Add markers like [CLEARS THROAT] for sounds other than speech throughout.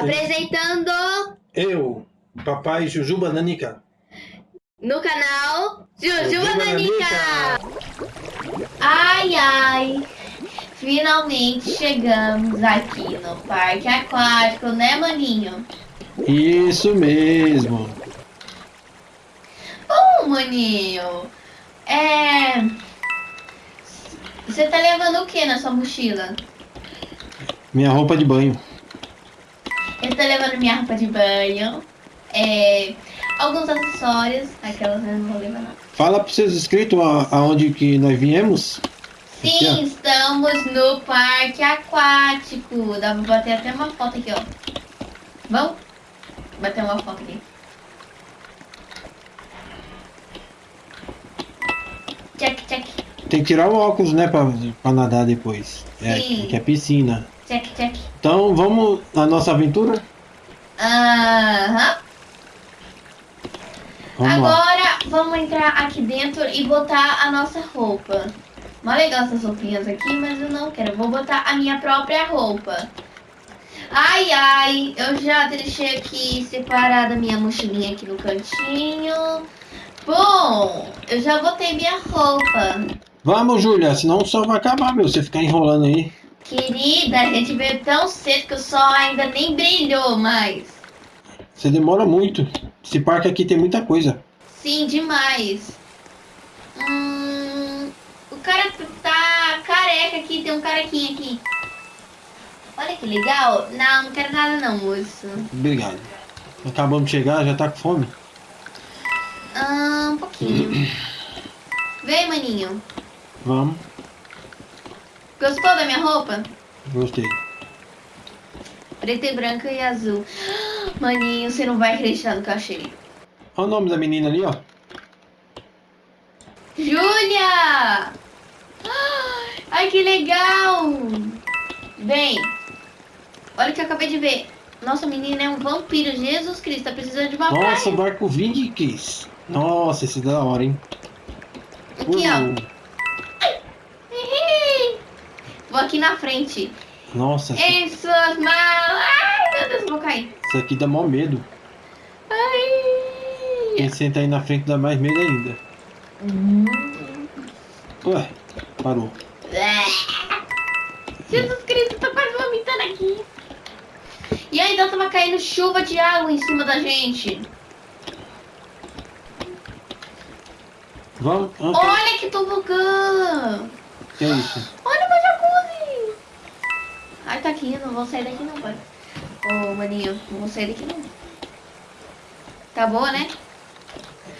Apresentando Eu, papai Jujuba Nanica. no canal Jujuba Jujuba Nanica. Ai, ai. Finalmente chegamos aqui no parque aquático, né, maninho? Isso mesmo. Bom, maninho, é... Você tá levando o que na sua mochila? Minha roupa de banho. Eu tô levando minha roupa de banho, é... alguns acessórios, aquelas eu não vou levar não. Fala pros seus inscritos aonde que nós viemos. Sim, estamos no parque aquático. Dá pra bater até uma foto aqui, ó. Vamos? Bater uma foto aqui. Check, check, Tem que tirar o óculos, né, pra, pra nadar depois. É, Sim. que é piscina. Check, check. Então, vamos na nossa aventura? Aham. Vamos lá. Agora vamos entrar aqui dentro e botar a nossa roupa. Mó legal essas roupinhas aqui, mas eu não quero. Eu Vou botar a minha própria roupa. Ai, ai, eu já deixei aqui separada a minha mochilinha aqui no cantinho. Bom, eu já botei minha roupa. Vamos, Júlia, senão o sol vai acabar, meu. Você ficar enrolando aí. Querida, a gente veio tão cedo que o sol ainda nem brilhou mais. Você demora muito. Esse parque aqui tem muita coisa. Sim, demais. Hum, o cara tá careca aqui, tem um carequinho aqui. Olha que legal. Não, não quero nada não, moço. Obrigado. Acabamos de chegar, já tá com fome. Ah, um pouquinho. [CLEARS THROAT] Vem, maninho. Vamos. Gostou da minha roupa? Gostei. Preta e branca e azul. [GASPS] Maninho, você não vai acreditar no que eu achei. Olha o nome da menina ali, ó. Júlia! [GASPS] Ai, que legal! Vem. Olha o que eu acabei de ver. Nossa, menina é um vampiro. Jesus Cristo, tá precisando de uma Nossa, praia. barco Vindiques. Nossa, esse é da hora, hein? Aqui, ó. Uh, Vou aqui na frente. Nossa, suas malas. Ai, meu Deus, vou cair. isso aqui dá mó medo. Ai. Quem senta aí na frente dá mais medo ainda. Hum. Ué, parou. Jesus Cristo, tô quase vomitando aqui. E ainda tava caindo chuva de água em cima da gente. Vamos? Olha que tobogã. que é isso? Tá aqui, eu não vou sair daqui não, pai. Ô, maninho, não vou sair daqui não. Tá boa, né?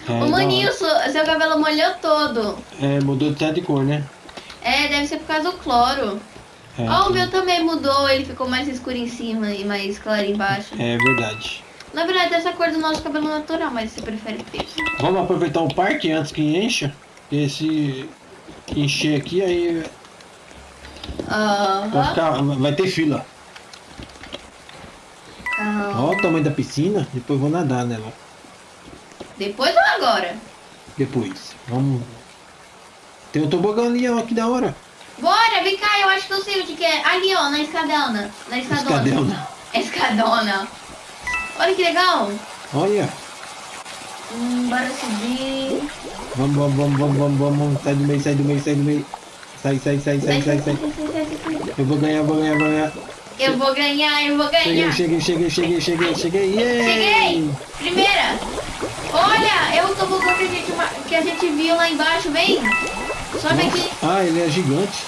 É, Ô, maninho, seu, seu cabelo molhou todo. É, mudou até de cor, né? É, deve ser por causa do cloro. É, Ó, o meu também mudou, ele ficou mais escuro em cima e mais claro embaixo. é verdade. Na verdade, essa cor do nosso cabelo natural, mas você prefere preto. Vamos aproveitar o parque antes que encha. Porque se encher aqui, aí vai, Aham. ficar, vai ter fila. Calma. Olha o tamanho da piscina. Depois vou nadar nela. Depois ou agora? Depois. Vamos. Tem um tobogã ali, ó, que da hora. Bora, vem cá, eu acho que eu sei onde que é. Ali, ó, na escadona. Na escadona. Escadona. [LAUGHS] Escadona. Olha que legal. Olha. Hum, bora subir. Vamos, vamos, vamos, vamos, vamos, vamos. Sai do meio, sai do meio, sai do meio. Sai, sai, sai, sai, sai, sai. Eu vou ganhar, vou ganhar, vou ganhar. Eu vou ganhar, eu vou ganhar. Cheguei, cheguei, cheguei, cheguei, cheguei, cheguei. Primeira! Olha, o tobogã que a gente, que a gente viu lá embaixo, vem! Sobe aqui. Ah, ele é gigante.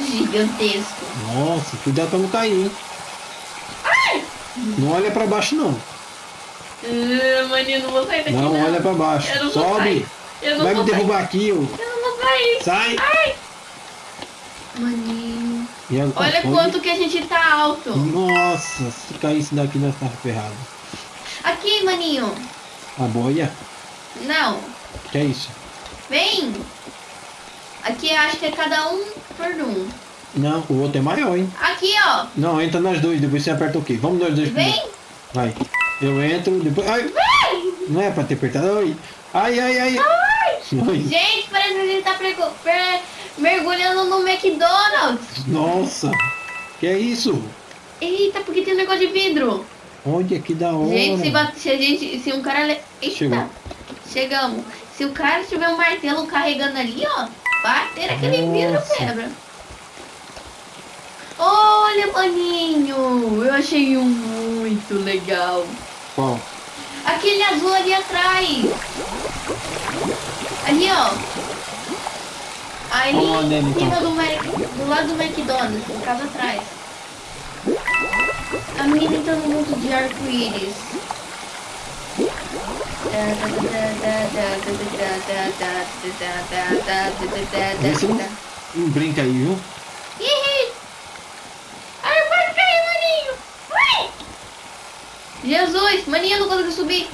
Gigantesco. Nossa, cuidado pra não cair, hein? Não olha pra baixo, não. Uh, maninho, não vou sair daqui Não olha pra baixo. Eu não vou Sobe. Eu não Vai me derrubar aqui, ô. Eu não vou sair. Sai. Maninho. A- Olha quanto que a gente tá alto. Nossa, se caísse daqui nós tava ferrado. Aqui, maninho. A boia? Não. Que é isso? Vem. Aqui eu acho que é cada um por um. Não, o outro é maior, hein? Aqui, ó. Não, entra nós dois, depois você aperta o quê? Vamos nós dois primeiro. Vem. Vai. Eu entro, depois. Ai! Não é pra ter apertado. Ai, ai, ai. ai. Ai. Gente, parece que a gente tá prego- per- mergulhando no McDonald's. Nossa! Que é isso? Eita, porque tem um negócio de vidro. Olha que da hora. Gente, se, bate, se, a gente, se um cara... le- Eita, Chegou. chegamos. Se o cara tiver um martelo carregando ali, ó, bater aquele vidro Nossa. quebra. Olha, maninho, eu achei um muito legal. Qual? Aquele azul ali atrás. Ali, ó. Vamos nele, em cima então. do, Mac, do lado do McDonald's, no casa atrás. A menina entrando no mundo de arco-íris. Vê se não, não brinca aí, viu? Ih! Ai, pode cair, maninho! Jesus, maninho, eu não consigo subir.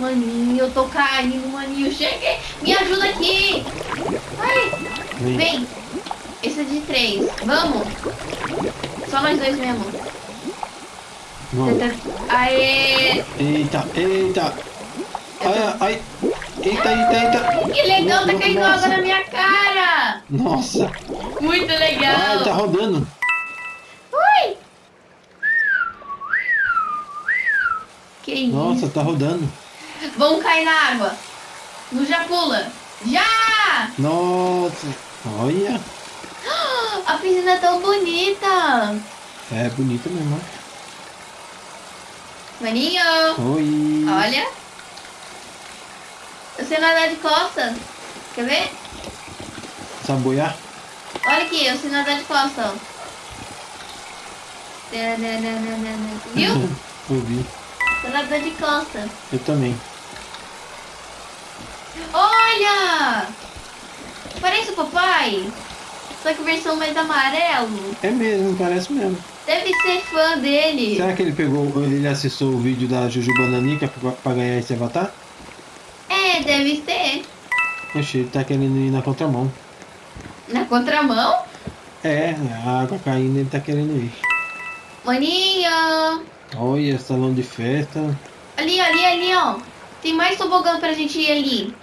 Maninho, eu tô caindo, maninho. Cheguei! Me ajuda aqui! Ai! Vem. Esse é de três. Vamos! Só nós dois mesmo. Vamos. Aê! Eita, eita. Ai, ai. Eita, eita, eita. Que legal, tá caindo água na minha cara! Nossa. Muito legal! tá rodando. Ui! Que isso? Nossa, tá rodando. Vamos cair na água. No já pula. Já! Nossa. Olha. A piscina é tão bonita. É bonita mesmo. Maninho. Oi. olha. Eu sei nadar de costas. Quer ver? Sabe boiar? Olha aqui, eu sei nadar de costas. Viu? Eu vi. Tô nadando de costas. Eu também. Olha! Parece o papai. Só que versão mais amarelo. É mesmo, parece mesmo. Deve ser fã dele. Será que ele pegou, ele acessou o vídeo da Juju Bananica pra, pra ganhar esse avatar? É, deve ser. Oxe, ele tá querendo ir na contramão. Na contramão? É, a água caindo, ele tá querendo ir. Maninho! Olha, salão de festa. Ali, ali, ali, ó. Tem mais tobogã pra gente ir ali.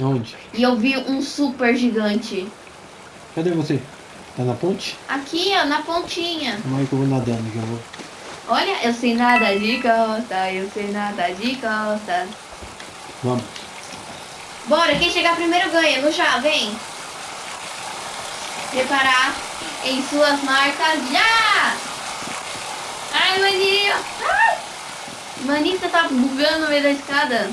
Onde? E eu vi um super gigante. Cadê você? Tá na ponte? Aqui, ó, na pontinha. Calma aí que eu vou nadando, que eu vou. Olha, eu sei nada de costa, eu sei nada de costa. Vamos. Bora, quem chegar primeiro ganha. No chá, vem. Preparar em suas marcas já! Ai, maninho! Ai! Maninho, você tá bugando no meio da escada.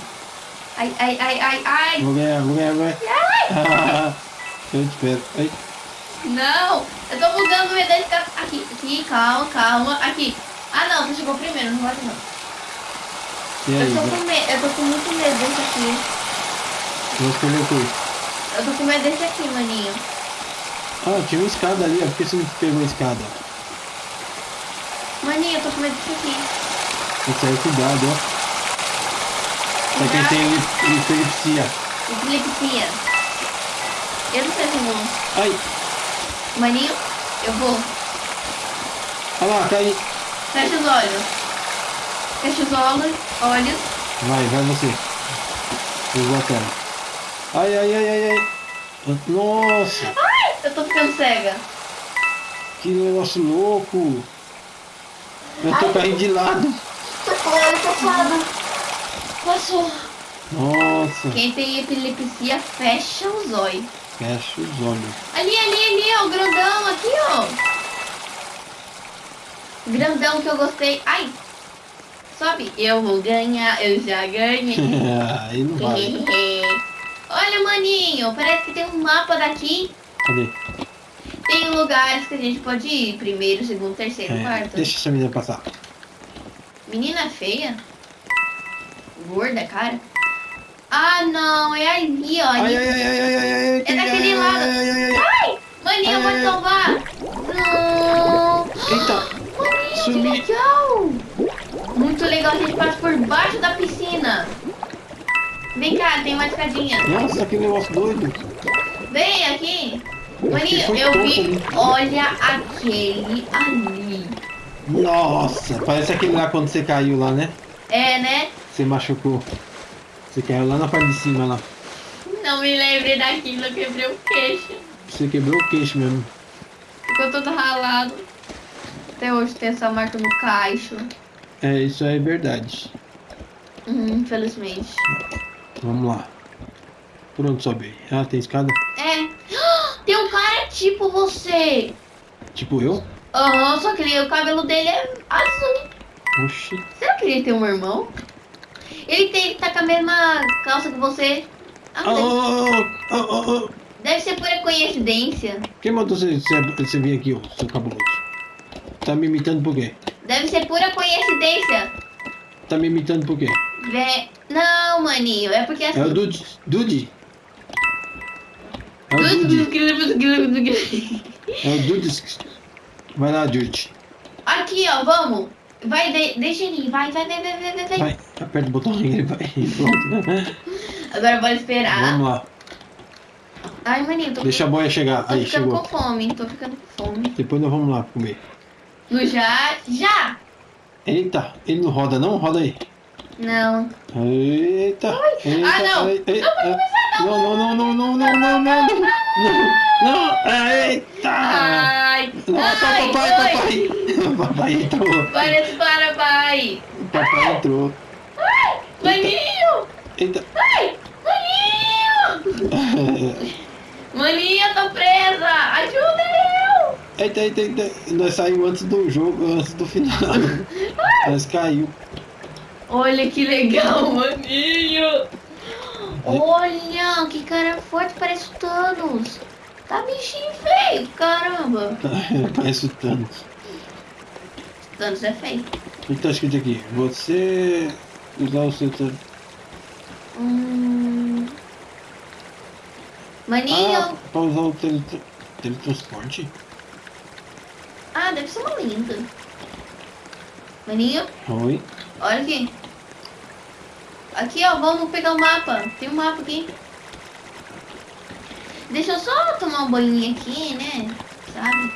Ai, ai, ai, ai, ai! Vou ganhar, vou ganhar, vou ganhar. eu te espero. Ai, Não! Eu tô bugando meio da escada. Aqui, aqui, calma, calma. Aqui. Ah, não, você chegou primeiro, não pode não. aí? Eu tô com medo, eu tô com muito medo desse aqui. Vou escolher o quê? Eu tô com medo desse aqui, maninho. Ah, tinha uma escada ali, ó. Por que você não pegou a escada? Maninho, eu tô com medo desse aqui. Isso aí, cuidado, ó. Pra quem tem epilepsia. Epilepsia. Eu não sei se eu vou. Ai, Maninho, eu vou. olha lá, cai. Fecha os olhos. Fecha os olhos. Olhos. Vai, vai você. Eu tela. Ai, ai, ai, ai, ai. Nossa, Ai, eu tô ficando cega. que negócio louco. Eu tô Ai. caindo de lado. Tô fora, tô fora. Passou. Nossa, Quem tem epilepsia, fecha os olhos. fecha os olhos. Ali, ali, ali, ó, o grandão aqui, ó. Grandão que eu gostei. Ai, sobe. Eu vou ganhar, eu já ganhei. [LAUGHS] aí não vale. Olha, maninho, parece que tem um mapa daqui. Cadê? Tem lugares que a gente pode ir. Primeiro, segundo, terceiro, É, quarto. deixa essa menina passar. Menina feia? Gorda, cara? Ah, não, é ali, ó. Ali. ai, ai, ai. É daquele lado. Ai, maninho, eu vou salvar. Não. Eita, Maninho, Subi. que legal. Muito legal, a gente passa por baixo da piscina. Vem cá, tem uma escadinha. nossa, que negócio doido. Vem aqui. Maninho, eu vi. Olha aquele ali. Nossa, parece aquele lá quando você caiu lá, né? É, né? Você machucou. Você caiu lá na parte de cima lá. Não me lembrei daquilo, eu quebrei o queixo. Você quebrou o queixo mesmo. Ficou todo ralado. Até hoje tem essa marca no caixo. É, isso é verdade. Hum, infelizmente. Vamos lá. Por onde sobe? Ah, tem escada? É. Tem um cara tipo você. Tipo eu? Aham, só que ele- o cabelo dele é azul. Oxi. Será que ele tem um irmão? Ele tem, tá com a mesma calça que você. Ah, Oh, deve, oh, oh, deve ser pura coincidência. Quem mandou você, você, você vir aqui, ô, seu cabuloso? Tá me imitando por quê? Deve ser pura coincidência. Tá me imitando por quê? Vé- Não, maninho, é porque assim. É o Dude. Dude. É o Dude. É o Dude. Vai lá, Dude. Aqui, ó, vamos. Vai, de, deixa ele ir. Vai, vai, vai, vai, vai, vai, vai. Aperta o botão e ele vai. Pronto. Agora bora esperar. Vamos lá. Ai, maninho, tô, Deixa a boia chegar. tô Aí, ficando chegou. com fome. Tô ficando com fome. Depois nós vamos lá comer. No já? Já! Eita, ele não roda não? Roda aí. Não. Eita. Ah, não. ah, Não, não, não, não, não, não, não, não, não, não, não, eita. Ai! Nossa, ai, papai, papai. [LAUGHS] Papai entrou. Parece para, pai! Papai entrou. Maninho! Eita. Ai! Maninho! Maninho, eu tô presa! Ajuda eu! Eita, eita, eita. Nós saímos antes do jogo, antes do final. Nós caiu. Olha que legal, [LAUGHS] maninho! Olha, que cara forte, parece o Thanos! Tá bichinho feio, caramba! [LAUGHS] Parece o Thanos. Thanos é feio. O que tá escrito aqui? Você usar o seu... tele- Hum... Maninho! Ah, pra usar o tele... teletransporte? Ah, deve ser uma linda. Maninho, Oi. olha aqui. Aqui, ó, vamos pegar o mapa. Tem um mapa aqui. Deixa eu só tomar um banho aqui, né? Sabe?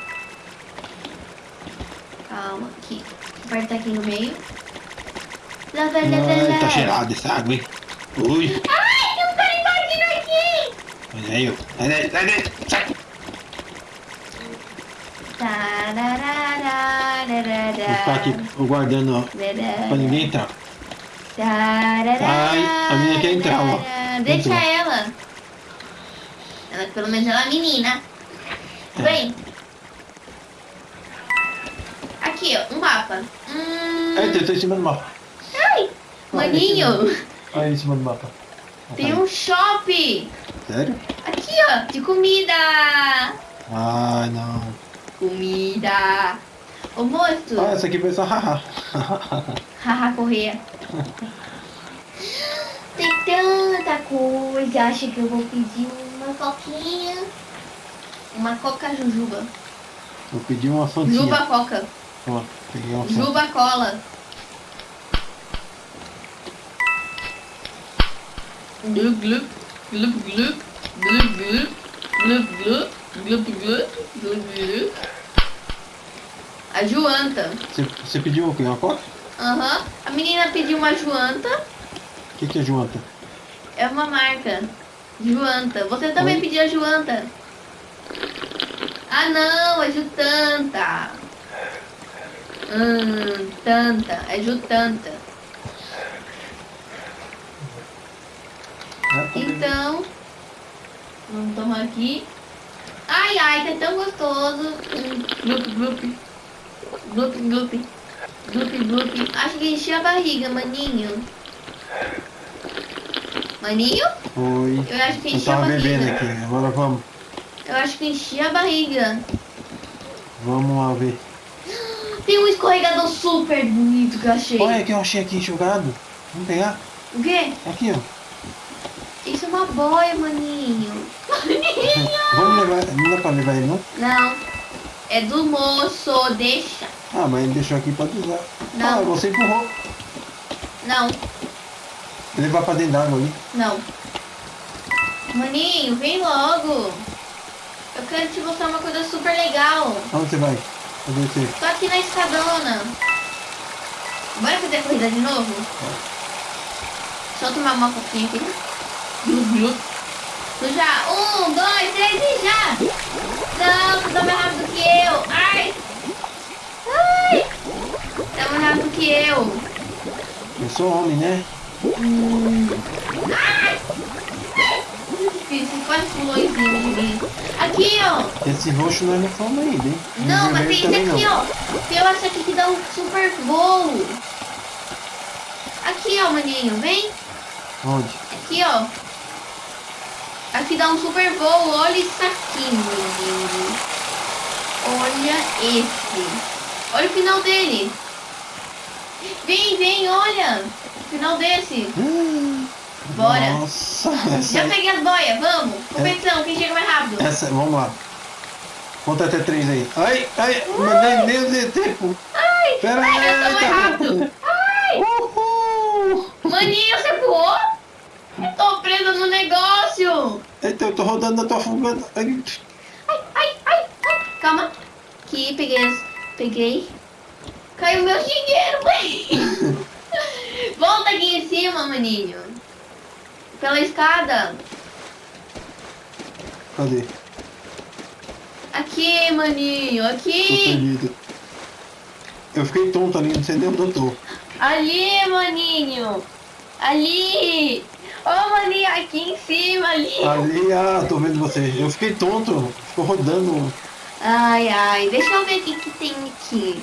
Calma, aqui. Aperta aqui no meio. Tá cheirado essa água, hein? Ui. Ai, tem um cara invadindo aqui! Olha aí, ó. Sai daí, sai daí. Sai. Vou ficar aqui guardando, ó. Pra ninguém entrar. Ai, a menina quer entrar, ó. Deixa Entrou. ela. Ela, pelo menos ela é menina. É. Vem. Aqui, ó, um mapa. Hum, Eita, eu tô em cima do mapa. ai, maninho, Olha em cima do mapa. tem um shopping. Sério? Aqui, ó, de comida. Ah, não. Comida. Ô, moço. Ah, essa aqui foi só haha. [LAUGHS] Haha, correia. Tem tanta coisa. Acho que eu vou pedir uma coquinha. Uma coca jujuba. Vou pedir uma fantinha. Juba coca. Ó, peguei uma. Juba cola. Glup, glup, glup, glup, glup, glup, glup, glup, glup, glup, glup, glup. A Joanta. Você, pediu o quê? Uma coca? Aham. A menina pediu uma Joanta. O que, que é junta? É uma marca. Joanta. Você também Oi? pediu a Joanta. Ah não, é Jutanta. Hum, tanta. É Jutanta. Então, vamos tomar aqui. Ai, ai, tá tão gostoso. Hum, Glup, glup. Glup, glup. Glup, glup. Acho que enchi a barriga, maninho. Maninho? Oi. Eu acho que enchi a tava bebendo barriga. aqui. Agora vamos. Eu acho que enchi a barriga. Vamos lá ver. Tem um escorregador super bonito que eu achei. Olha que eu achei aqui jogado. Vamos pegar? O quê? Aqui, ó. Isso é uma boia, maninho. Vamos levar. Não dá pra levar ele, não? Não. É do moço, deixa. Ah, mas ele deixou aqui pra usar. Não. Ah, você empurrou. Não, Vou levar pra dentro d'água ali. não. Maninho, vem logo. Eu quero te mostrar uma coisa super legal. Aonde você vai? Cadê você? Tô aqui na escadona. Bora fazer a corrida de novo? Eu tomar uma coquinha aqui. Tu já. Um, dois, três e já! Não, tu tá mais rápido que eu. Ai! que eu. Eu sou homem, né? Hum. Ai! Difícil, quase pulou em cima de mim. Aqui, ó. Esse roxo nós não fomos ainda, hein? Não, mas tem esse aqui, não. ó. Tem essa aqui que dá um super voo. Aqui, ó, maninho, vem. Onde? Aqui, ó. Aqui dá um super voo. Olha isso aqui, maninho. Olha esse. Olha o final dele. Vem, vem, olha. O final desse. Hum, Bora. Nossa, essa, Já peguei as boias, vamos. Competição, quem chega mais rápido. essa, vamos lá. Conta até três aí. Ai, ai, mas nem, deu tempo. Ai, Pera ai, aí, eu tô mais tá rápido. Ai, Uhul. maninho, você voou? Eu tô presa no negócio. Eita, eu tô rodando, eu tô afogando. Ai, Ai, ai, ai. Calma. Aqui, peguei as... Peguei. Caiu meu dinheiro. [LAUGHS] Volta aqui em cima, maninho. Pela escada. Cadê? Aqui, maninho. Aqui. Eu fiquei tonto ali, não sei nem onde eu tô. Ali, maninho. Ali. Ô, maninho, aqui em cima, ali. Ali, ah, tô vendo você. Eu fiquei tonto, ficou rodando. Ai, ai, deixa eu ver o que, que tem aqui.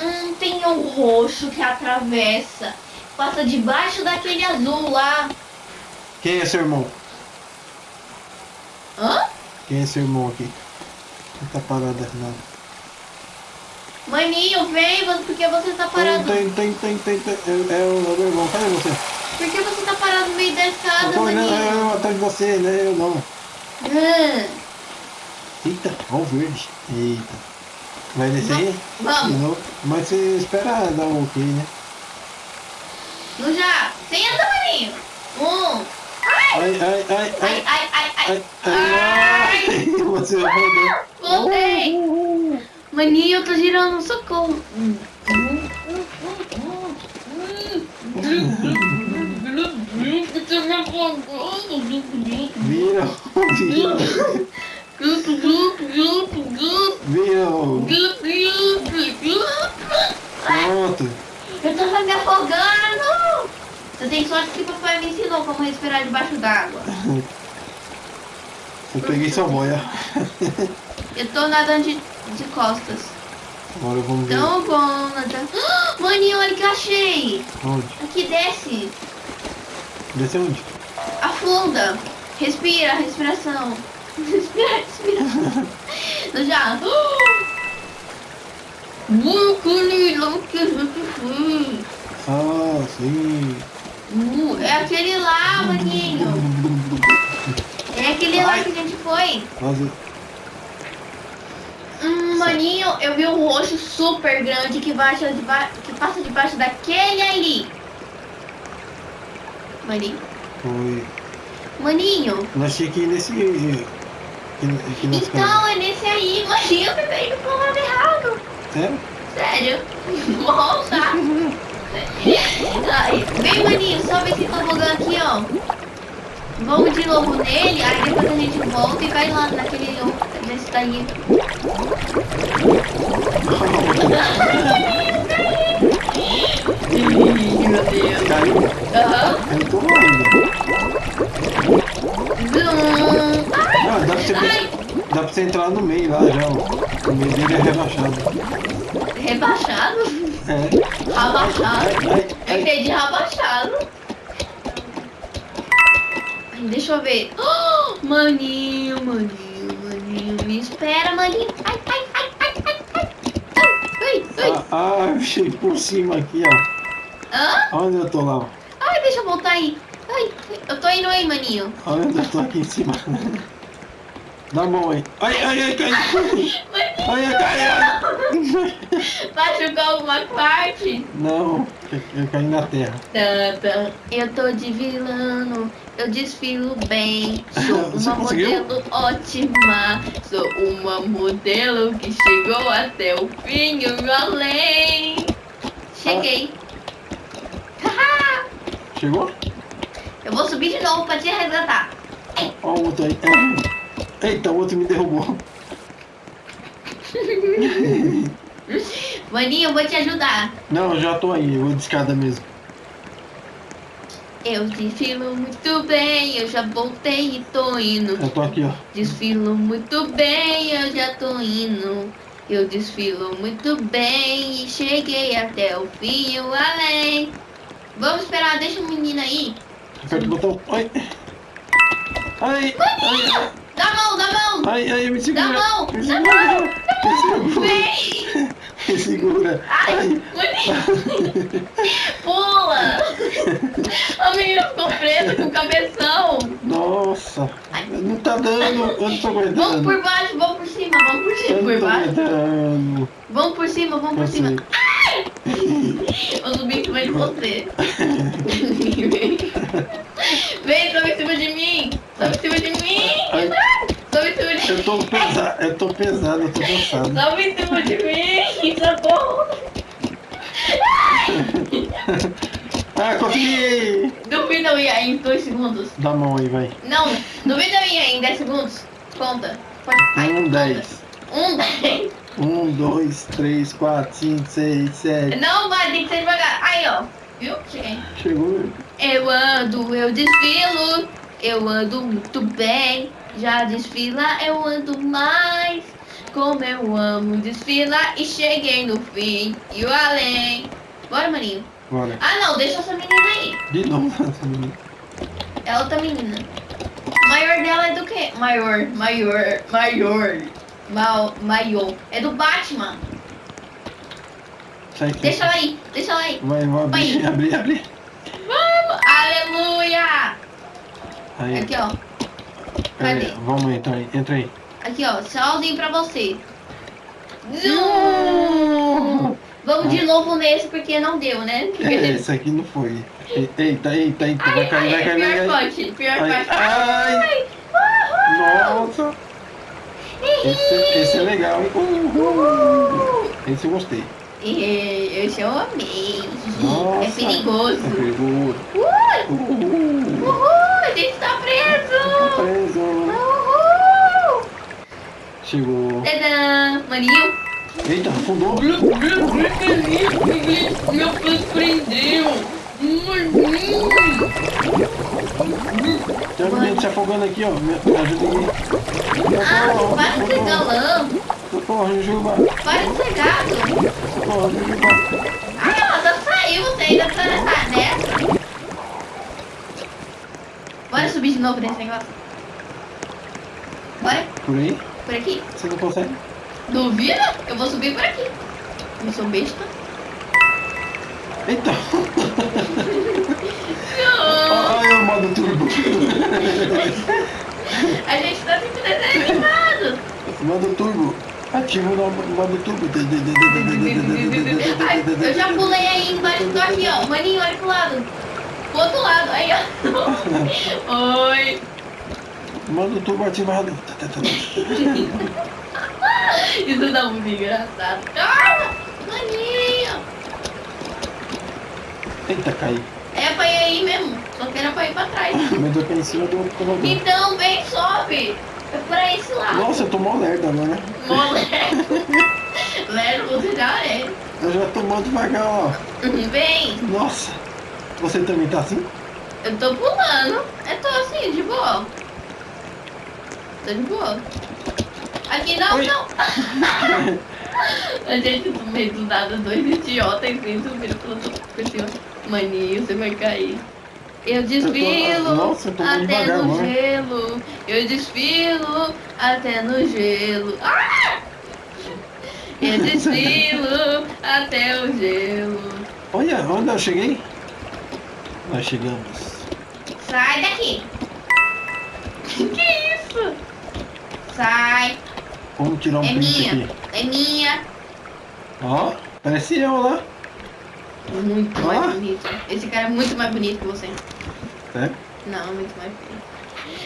Hum, tem um roxo que atravessa. Passa debaixo daquele azul lá. Quem é seu irmão? Hã? Quem é seu irmão aqui? Não tá parado não. Maninho, vem, porque você tá parado. Tem, tem, tem, tem, tem. É, é o meu irmão, cadê você? Por que você tá parado no meio da escada, é maninho? eu atrás de você, né? Eu não. Hum, Eita, ó o verde. Eita. Vai descer aí? vamos, Não, Mas você espera dar o ok, né? no já. Senta, maninho. Um. Ai, ai, ai, Ai, ai. ai, ai, ai. Ai, ai, ai. [LAUGHS] Você rodou. Voltei. Maninho, eu tô girando, socorro. Viram, viram, viram. Pronto. Eu tô me afogando! Você tem sorte que o papai me ensinou como respirar debaixo d'água. Eu peguei sua boia. Eu tô nadando de, de costas. Agora vamos ver. Tão bom. Ah, [GASPS] Maninho, olha que eu achei! Onde? Aqui desce. Desce onde? Afunda. Respira, respiração. Respira, respiração. Eu já. Gente fez. Ah, sim. Uh, é aquele lá, maninho. É aquele lá que a gente foi. Quase. Hum, maninho, eu vi um roxo super grande que, baixa deba- que passa debaixo daquele ali. Maninho. Foi. Maninho. Que ir nesse. Que nós Então, é nesse aí, maninho, você veio pro lado errado. Sério? Sério. [LAUGHS] Volta. Ai, vem, maninho, sobe esse tobogã aqui, ó. Vamos de novo nele, aí depois a gente volta e vai lá naquele nesse daí. [LAUGHS] Meu Deus. Caiu? Aham. Eu tô. Zum. Ah, dá pra, você, ai. dá pra você entrar no meio lá já, ó. O meio dele é rebaixado. Rebaixado? É. Abaixado? Ai, ai, Eu ai. entendi abaixado. Ai, Deixa eu ver. Oh, maninho, maninho, maninho. Me espera, maninho. Ai, ai, ai, ai, ai, ai. Ai, ai, ai. Ah, ah, eu achei por cima aqui, ó. Hã? Onde eu tô lá? Ai, deixa eu voltar aí. Ai, eu tô indo aí, maninho. Olha onde eu tô aqui em cima. [LAUGHS] Dá a mão aí. Ai, ai, ai, cai. Ai, ai, cai. Machucou alguma parte? Não, eu, eu caí na terra. Tanta. Eu tô de vilano, eu desfilo bem. Sou [LAUGHS] Você uma conseguiu? modelo ótima. Sou uma modelo que chegou até o fim e o além. Cheguei. Haha. [LAUGHS] Chegou? eu vou subir de novo pra te resgatar. Ó o outro aí. Eita, o outro me derrubou. [LAUGHS] Maninho, eu vou te ajudar. Não, eu já tô aí, eu vou de escada mesmo. Eu desfilo muito bem, eu já voltei e tô indo. Eu tô aqui, ó. Desfilo muito bem, eu já tô indo. Eu desfilo muito bem e cheguei até o fim e o além. Vamos esperar, deixa o menino aí. Aperta o botão. Ai. Ai, ai, Dá a mão, dá a mão. ai, ai, me segura. Dá a mão, Me dá a segura. Me segura. Vem! Me segura. Ai, Ai. [LAUGHS] Pula! A menina ficou presa com o cabeção. Nossa. Não tá dando. Eu não tô Vamos aguentando. por baixo, vamos por cima, vamos por cima, por baixo. aguentando. Vamos por cima, vamos por cima. sei. Eu subi em cima de você. Vem, sobe em cima de mim. Sobe em cima de mim. Sobe em cima de Eu tô pesado, eu tô pesado, eu tô cansado. Sobe em cima de mim. Socorro. [LAUGHS] Ah, consegui! Duvida eu ia em 2 segundos. Dá a mão aí, vai. Não, duvida eu ia em 10 segundos. Conta. Pode. Ai, Um, conta. dez. Um, dois, três, quatro, cinco, seis, sete. Não vai, tem que ser devagar. Aí, ó. Viu? Cheguei. Chegou. Eu ando, eu desfilo, eu ando muito bem. Já desfila, eu ando mais. Como eu amo desfilar e cheguei no fim e o além. Bora, maninho. Bora. Ah, não, deixa essa menina aí. De novo essa menina. É outra menina. Maior dela é do quê? Maior, maior, maior. Maior. É do Batman. Sai aqui. Deixa ela aí, deixa ela aí. Vai, vai abrir, Vai. abrir, abrir. Vamos! Aleluia! Aí, Aqui, ó. cadê? vamos entrar aí, entra aí. Aqui, ó, tchauzinho pra você. Vamos de novo nesse porque não deu, né? É, esse aqui não foi. Eita, eita, eita, vai Ai, cair, vai ai, cair, vai pior cair. parte, pior Ai, parte. ai. Uhul! Nossa, esse, esse é legal, hein? Uhul! Esse eu gostei. Eu amei. Nossa. É perigoso. É perigoso. Ui! Uhul. Uhul! A gente tá Tá preso! preso. Uhul! Chegou. Tadã! Maninho. Eita, afundou. Meu pé prendeu! Tem um menino se afogando aqui, ó. Me ajuda aqui. Ah, Socorro, para de ser socorro, galã! socorro, Jujuba. Para de ser gato! Socorro, Jujuba. Ai, ela já saiu, você ainda tá nessa nessa. Bora subir de novo nesse negócio. Bora, Por aí? por aqui. Você não consegue? Duvida? Eu vou subir por aqui. Não sou besta. Eita. Não. Ai, o modo turbo. A gente tá sempre desenho animado. Modo turbo. Ativa o modo turbo. Ai, eu já pulei aí embaixo do aqui, ó. Maninho, olha pro lado. Pro outro lado, aí, ó. Oi. Modo turbo ativado. Isso dá muito engraçado. Ah, maninho. Eita, caí. É pra ir aí mesmo. Só que era pra ir pra trás. Mas eu caí em cima do computador. Então, vem, sobe. É pra esse lado. Nossa, eu tô mó lerdo agora. Moleque. Lero, [LAUGHS] você já é. Eu já tô mó devagar, ó. Uhum, Vem. Nossa. Você também tá assim? Eu tô pulando. Eu tô assim, de boa. Tô de boa. Aqui não, Oi. não. [LAUGHS] [LAUGHS] A gente no meio do nada, dois idiotas e subindo pelo cima. Maninho, você vai cair. Eu desfilo Nossa, eu até devagar no gelo. Eu desfilo até no gelo. Ah! Eu [LAUGHS] desfilo até o gelo. Olha, onde eu cheguei? Nós chegamos. Sai daqui! que isso? Sai! Vamos tirar um É print minha. aqui. É minha! Ó, parece eu lá. Muito Ah. mais bonito. Esse cara é muito mais bonito que você. É? Não, muito mais bonito.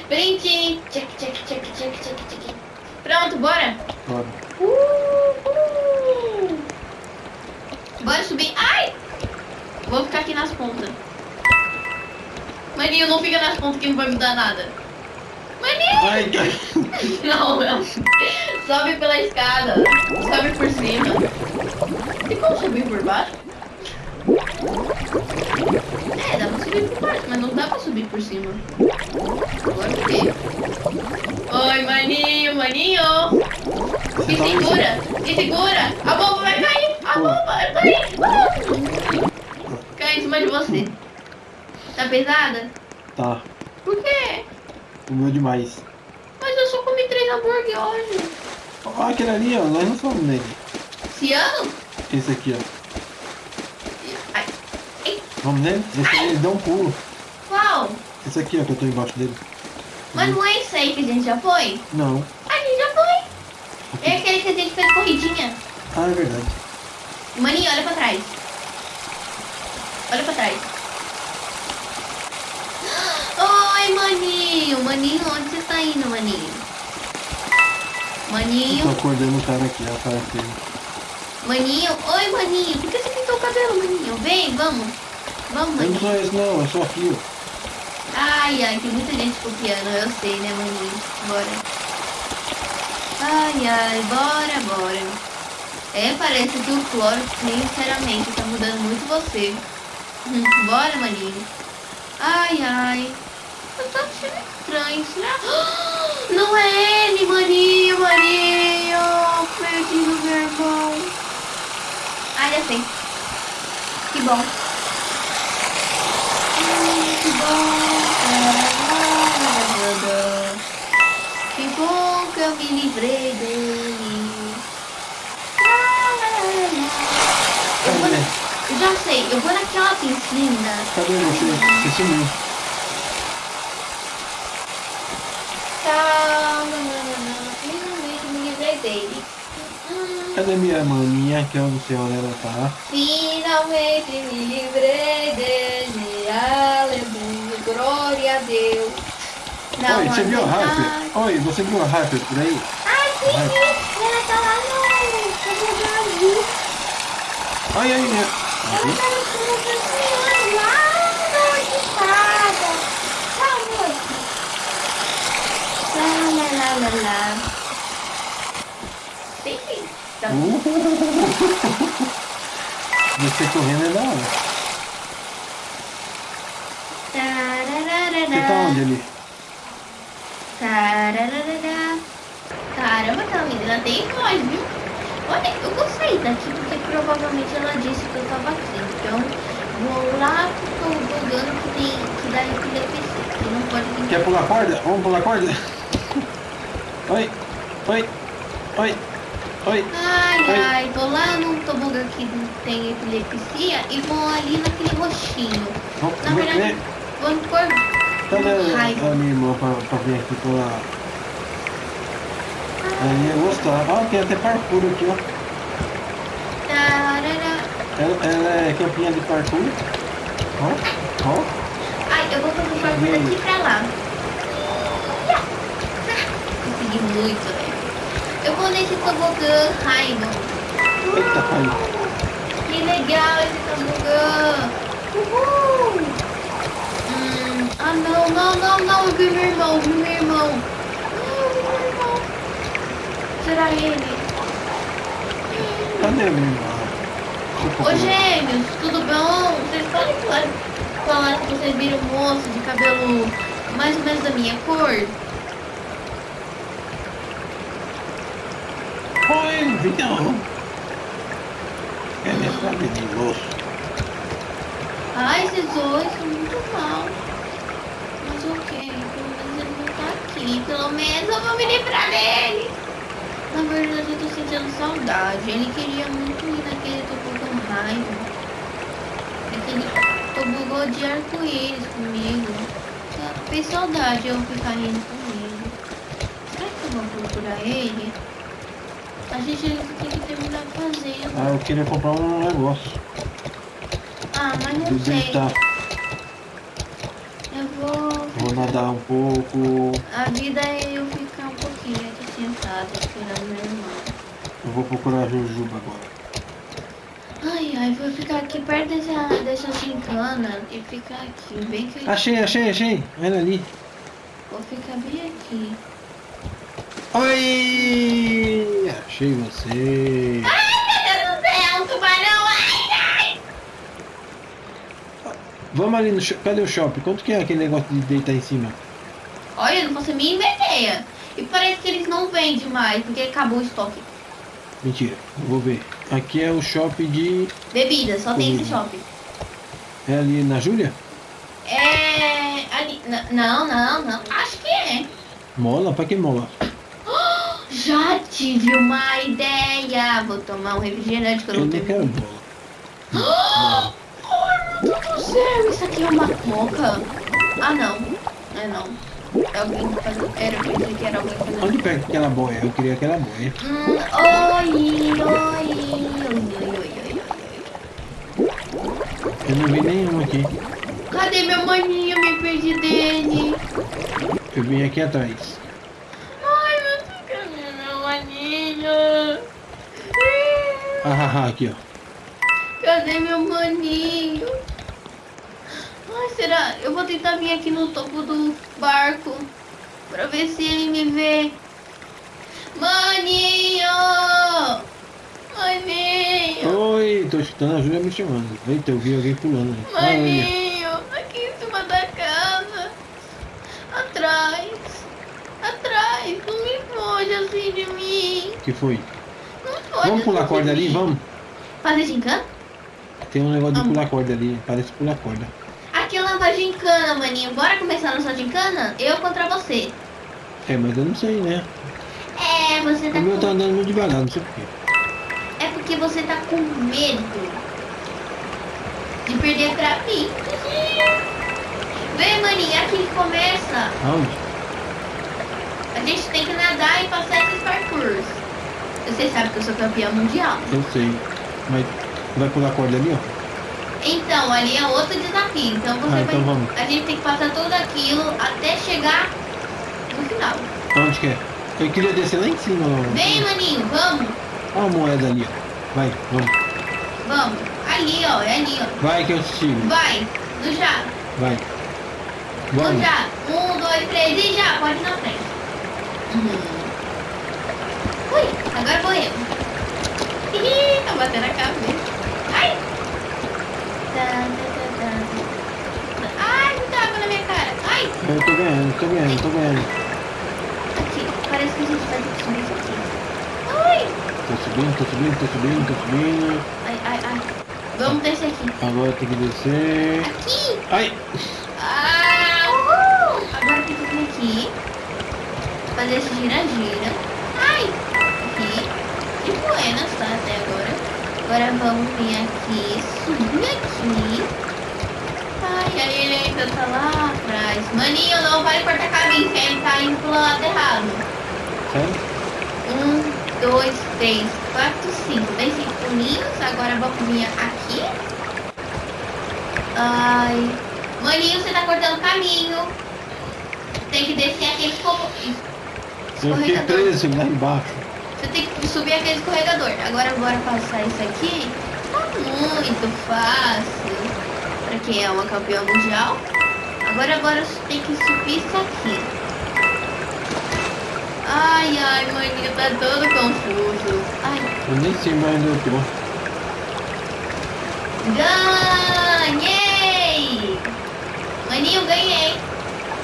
Print! Check, check, check, check, check, check. Pronto, bora! Bora. Uhul. Bora subir. Ai! Vou ficar aqui nas pontas. Maninho, não fica nas pontas que não vai mudar nada. Maninho! Ai. [LAUGHS] Não, não. Sobe pela escada. Sobe por cima. Tem como subir por baixo? É, dá pra subir por baixo, mas não dá pra subir por cima. Agora o quê? Oi, maninho, maninho! Me onde? segura! Me segura! A bomba vai cair! A bomba vai cair! Ah! Cai em cima de você. Tá pesada? Tá. Por quê? Comeu demais. Mas eu só comi três hambúrguer hoje. Ó, aquele ali, ó. Nós não somos nele. Ciano? Esse aqui, ó. Vamos nele? Esse aí, ele dá um pulo. qual? Esse aqui, ó, que eu tô embaixo dele. Mas não é esse aí que a gente já foi? Não. A gente já foi. É aquele que a gente fez corridinha. Ah, é verdade. Maninho, olha pra trás. Olha pra trás. Oi, maninho. Maninho, onde você tá indo, maninho? Eu Maninho, tô acordando o cara aqui, ó, cara aqui. maninho. Oi, maninho. Por que você pintou o cabelo, maninho? Vem, vamos. Vamos, Eu não maninho. sou esse não, eu sou aqui, ó. Ai, ai, tem muita gente copiando, eu sei, né, maninho? Bora. Ai, ai, bora, bora. É, parece que o cloro, sinceramente, tá mudando muito você. Hum, [LAUGHS] bora, maninho. Ai, ai. Eu tô achando estranho, será? [GASPS] Não é ele, maninho, maninho. Perdi o meu irmão. Ai, já sei. Que bom. Que bom. Que eu me livrei dele. Eu, vou na... eu já sei, eu vou naquela piscina. Cadê você? Você sumiu. Tá, finalmente me livrei dele. Cadê minha maninha, que eu não sei onde ela tá? Finalmente me livrei dele. Aleluia, glória a Deus. Dá Oi, você viu a. Harper? Oi, você viu a Harper por aí? Ai, sim, sim. Ela tá lá no no Brasil. Ai, ai, ai. Ela tá no lá equipada. Tá, moça. Lá, lá, lá, lá, lá. Sim, sim. Tá. Uh! Você correndo é da hora. Tarararará. Você tá onde ali? Tarararará. Caramba, tá menina tem voz, viu? Olha, eu gostei daqui porque provavelmente ela disse que eu tava aqui. Então, vou lá pro tobogã que tem que dá epilepsia. Que não pode vir. Quer pular corda? Vamos pular corda? Oi, oi, oi, oi. Ai, Oi. ai, tô lá no tobogã que tem epilepsia e vou ali naquele roxinho. Vamos, Na verdade, vou por Cadê a raiva. a minha irmã pra, pra vir aqui pular? Ela ia gostar. Ó, tem até parkour aqui, ó. Ela, ela é campeã de parkour. Ó, ó. Ai, eu vou fazer parkour daqui pra lá. Consegui muito, velho. Eu vou nesse tobogã, Raimon. Eita, caiu. Que legal esse tobogã. Uhul. Ah, não, não, não, não. Eu vi meu irmão, vi meu irmão. Ah, vi meu irmão. Será ele? Cadê a minha irmã? Deixa eu Ô, gêmeos, tudo bom? Vocês podem falar, falar que vocês viram um moço de cabelo mais ou menos da minha cor? Oi, Vitão. É minha sabe de moço. Ai, esses dois são muito mal. Mas ok, pelo menos ele não tá aqui. Pelo menos eu vou me livrar dele. Na verdade, eu tô sentindo saudade. Ele queria muito ir naquele tobogã raiva. Aquele tobogã de arco-íris comigo. Fez saudade eu ficar indo com ele. Será que eu vou procurar ele? A gente tem que terminar fazendo. Ah, eu queria comprar um negócio. Ah, mas não sei. Nadar um pouco. A vida é eu ficar um pouquinho aqui sentada esperando meu irmão. Eu vou procurar Jujuba agora. Ai, ai, vou ficar aqui perto dessa, dessa gincana e ficar aqui, bem que Achei, achei, achei. Olha ali. Vou ficar bem aqui. Oi! Achei você meu Deus do céu, tubarão! Vamos ali no shopping. Cadê o shopping? Quanto que é aquele negócio de deitar em cima? Olha, eu não faço a mínima ideia. E parece que eles não vendem mais, porque acabou o estoque. Mentira, eu vou ver. Aqui é o shopping de. Bebida, só tem esse shopping. É ali na Júlia? É. Ali. Não, não, não. Acho que é. Mola? Pra que mola? [GASPS] Já tive uma ideia. Vou tomar um refrigerante que eu Eu não tenho. quero mola. [GASPS] Céu, isso aqui é uma coca. Ah, não. É não. É alguém fazendo. Era, eu pensei que era alguém fazendo. Onde pega aquela boia? Eu queria aquela boia. Hum, oi, oi, oi, oi, oi, oi, oi. Eu não vi nenhum aqui. Cadê meu maninho? Me perdi dele. Eu vim aqui atrás. Ai, meu Deus, cadê meu maninho? Ah, ah, ah, aqui ó. Cadê meu maninho? Ai, será? Eu vou tentar vir aqui no topo do barco pra ver se ele me vê. Maninho! Maninho! Oi, tô escutando a Júlia me chamando. Eita, eu vi alguém pulando. olha. Maninho! Aqui em cima da casa. Atrás. Atrás. Não me foge assim de mim. que foi? Não foge Vamos pular assim corda ali? Vamos. Fazer gincana? Tem um negócio de pular corda ali. Parece pular corda. Uma gincana, maninho. Bora começar a nossa gincana? Eu contra você. É, mas eu não sei, né? É, você tá O meu tá com... andando muito devagar, não sei porquê. É porque você tá com medo de perder pra mim. Vem, maninho, aqui que começa. Aonde? A gente tem que nadar e passar esses parkours. Você sabe que eu sou campeã mundial. Eu sei. Mas vai pular corda ali, ó? Então, ali é outro desafio. Então você Ah, vai. então vamos. A gente tem que passar tudo aquilo até chegar no final. Aonde que é? Eu queria descer lá em cima. Vem, maninho, vamos. Olha a moeda ali, ó. Vai, vamos. Vamos. Ali, ó, é ali, ó. Vai que eu te sigo. Vai, no já. Vai. No Vamos. já. Um, dois, três e já. Pode ir na frente. Uhum. Ui, agora vou eu. Ih, tá batendo a cabeça. Ai. Tá, tá, tá, tá. Ai, muita água na minha cara. Ai. Eu tô ganhando, tô ganhando, tô ganhando. Aqui, parece que a gente vai ter que subir isso aqui. Ai. Tô subindo, tô subindo, tô subindo, tô subindo. Ai, ai, ai. Vamos descer aqui. Agora tem que descer. Aqui. Ai! Ah, uhul. Agora tem que vir aqui. Fazer esse gira-gira. Ai. Aqui. De buenas, tá? Até agora. Agora vamos vir aqui. Subir aqui. Aí ele ainda tá lá atrás. Maninho, não vai cortar caminho, que ele tá indo pro lado errado. Sério? Um, dois, três, quatro, cinco. Tem cinco pulinhos. Agora vamos vir aqui. Ai. Maninho, você tá cortando caminho. Tem que descer aquele escorro- Eu fiquei escorregador. preso lá embaixo. Você tem que subir aquele escorregador. Agora bora passar isso aqui. Tá muito fácil. Pra quem é uma campeã mundial. Agora agora você tem que subir isso aqui. Ai, ai, maninho, tá todo confuso. Ai, Eu nem sei mais onde eu tô. ganhei! Maninho, ganhei.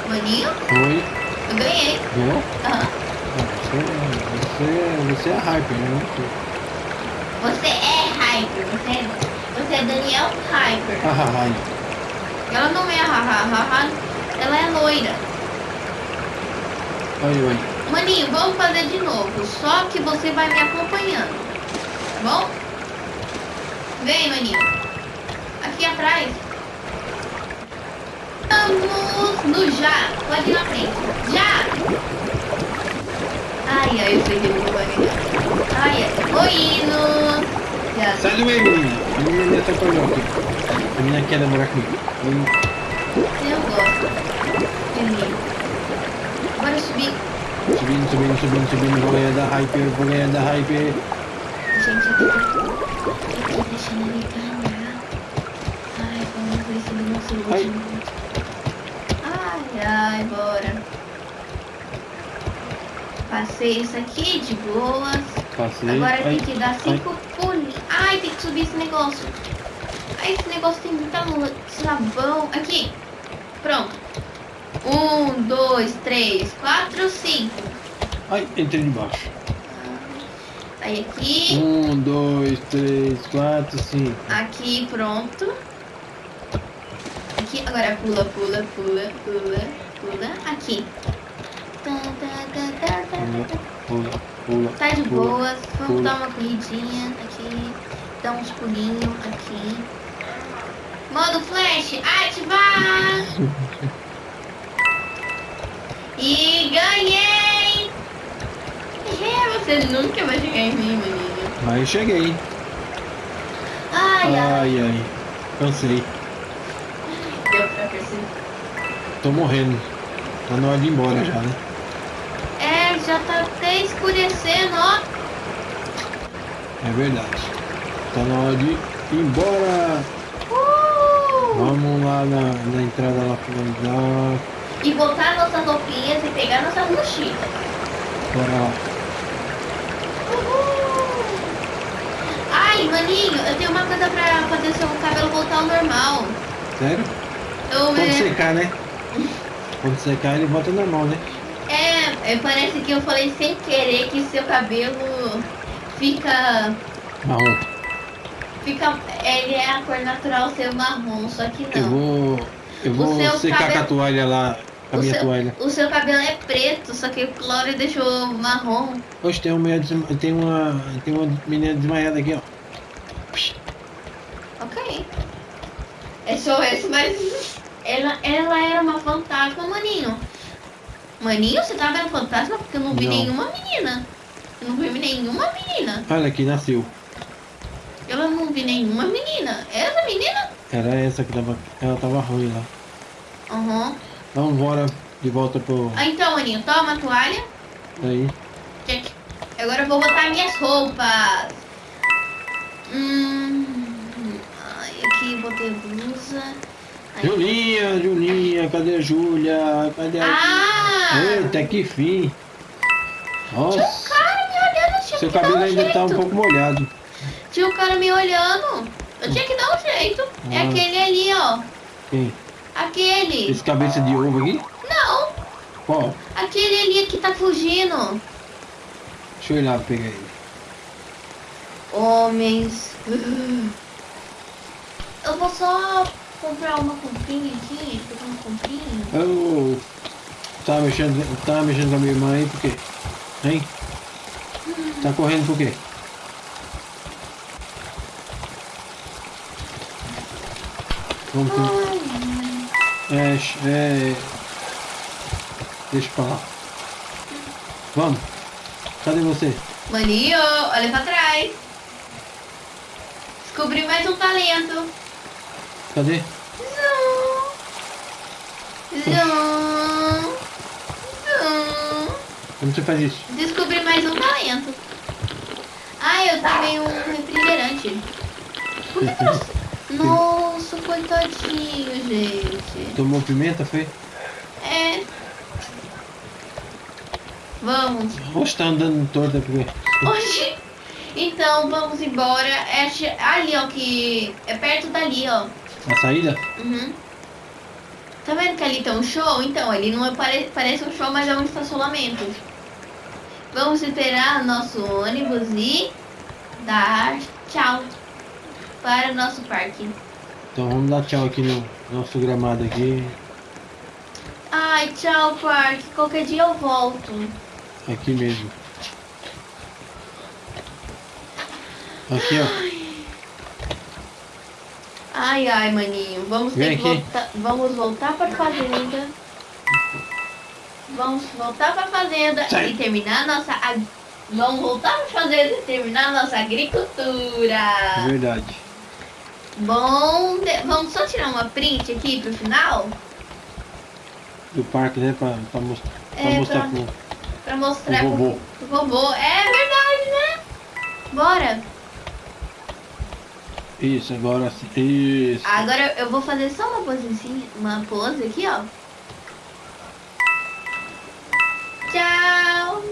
Maninho, Foi. eu ganhei. Aham. Ah, Você, você, você é hyper, né? Não sei. Você é Hyper, você é, você é Daniel Hyper. Ah, ah, ah. Ela não é hahaha, ela é loira. Oi, oi. Maninho, vamos fazer de novo, só que você vai me acompanhando, tá bom? Vem, maninho. Aqui atrás. Vamos no já. Pode ir na frente. Já! Ai, ai, eu sei que vai ganhar. Ai, ai. Indo. Já. Sai do meio, menina. A menina me atrapalhou aqui. A menina quer namorar comigo. Hum, Eu gosto. Ele. Bora subir. Subindo, subindo, subindo, subindo. Vou ganhar da hyper, vou ganhar da hyper. Gente, aqui, aqui deixando ele ganhar. Ai, vamos ver se ele não se Ai. ilude muito. Ai, ai, bora. Passei isso aqui de boas. Passei. Agora tem Ai, que dar cinco pulinhos. Ai, tem que subir esse negócio. Ai, esse negócio tem muita luz. Sabão. Aqui. Pronto. Um, dois, três, quatro, cinco. Ai, entrei debaixo. Aí aqui. Um, dois, três, quatro, cinco. Aqui, pronto. Aqui, agora pula, pula, pula, pula, pula. Aqui. Pula, tá. pula, pula. Tá de pula. boas. Vamos pula. dar uma corridinha aqui. Dar uns pulinhos aqui. Modo flash, ativar! [LAUGHS] E ganhei! É, você nunca vai chegar em mim, menino. Aí eu cheguei. Ai, ai. Ai, ai. Cansei. Deu pra perceber. Tô morrendo. Tá na hora de ir embora já, né? Já tá até escurecendo, ó. É verdade. Tá na hora de ir embora. Uh! Vamos lá na, na entrada lá finalizar. E botar nossas roupinhas e pegar nossas mochilas. Bora lá. Uhul! Ai, maninho, eu tenho uma coisa pra fazer seu cabelo voltar ao normal. Sério? Eu, Quando é, secar, né? [LAUGHS] Quando secar ele volta normal, né? É, parece que eu falei sem querer que seu cabelo fica. Marrom. fica ele é a cor natural seu marrom, só que Eu não. vou. Eu vou secar com cabelo- a toalha lá. Com a O minha seu, toalha. o seu cabelo é preto, só que o Clório deixou marrom. Hoje tem uma, tem uma. Tem uma menina desmaiada aqui, ó. Ok. É só esse, mas ela, ela era uma fantasma, maninho. Maninho, você tá vendo fantasma? Porque eu não vi Não. nenhuma menina. Eu não vi nenhuma menina. Olha aqui, nasceu. Eu não vi nenhuma menina. Essa menina? Era essa que tava. Ela tava ruim lá. Aham. Vamos embora de volta pro. Ah, então, maninho, toma a toalha. Aí. Check. Agora eu vou botar minhas roupas. Hum. Ai, aqui botei blusa. Julinha, Julinha, cadê a Júlia? Cadê a. Ah! Eita, que fim! Tinha um Nossa, cara me olhando, tinha seu cabelo um ainda jeito. tá um pouco molhado. Tinha um cara me olhando. Eu tinha que dar um jeito. É Ah. aquele ali, ó. Quem? Aquele. Esse cabeça de ovo aqui? Não. Qual? Aquele ali que tá fugindo. Deixa eu ir lá pegar ele. Homens. Eu vou só comprar uma comprinha aqui. Fazer uma comprinha. Eu tava mexendo, tava mexendo com a minha irmã aí por quê? Hein? Tá correndo por quê? Vamos. Ai, É, é... Deixa pra lá. Vamos. Cadê você? Maninho, olha pra trás. Descobri mais um talento. Cadê? Zum. Zum. Zum. Como você faz isso? Descobri mais um talento. Ah, eu tomei um refrigerante. Por que eu... Nossa, coitadinho, gente. Tomou pimenta, foi? É. Vamos. Oxe, tá andando torta por quê? Hoje. Então, vamos embora. É ali, ó, que... É perto dali, ó. A saída? Uhum. Tá vendo que ali tem um show? Então, ali não é pare... parece um show, mas é um estacionamento. Vamos esperar nosso ônibus e dar tchau para o nosso parque. Então vamos dar tchau aqui no nosso gramado aqui. Ai, tchau, parque. Qualquer dia eu volto. Aqui mesmo. Aqui, ó. Ai, ai, maninho. Vamos ter Vem que aqui. voltar. Vamos voltar para a fazenda. Vamos voltar para a fazenda Sai. e terminar nossa. ag- Vamos voltar para a fazenda e terminar nossa agricultura. Verdade. Bom, de- vamos só tirar uma print aqui pro final Do parque, né? Pra, pra mostrar, pra É, mostrar pra- pro, pra mostrar pro, vovô. pro vovô. É verdade, né? Bora. Isso, agora sim. Isso. Agora eu vou fazer só uma posezinha, uma pose aqui, ó. Tchau!